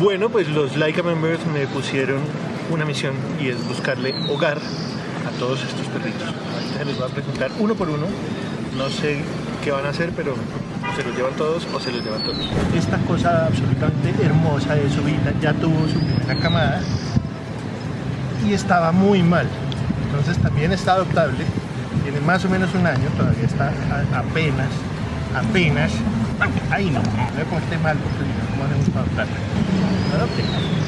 Bueno, pues los Laika members me pusieron una misión y es buscarle hogar a todos estos perritos. Ahorita se los voy a presentar uno por uno. No sé qué van a hacer, pero se los llevan todos o se los llevan todos. Esta cosa absolutamente hermosa de su vida ya tuvo su primera camada y estaba muy mal. Entonces también está adoptable. Tiene más o menos un año, todavía está apenas, apenas. Ahí no, no me mal porque no me gusta adoptar. something.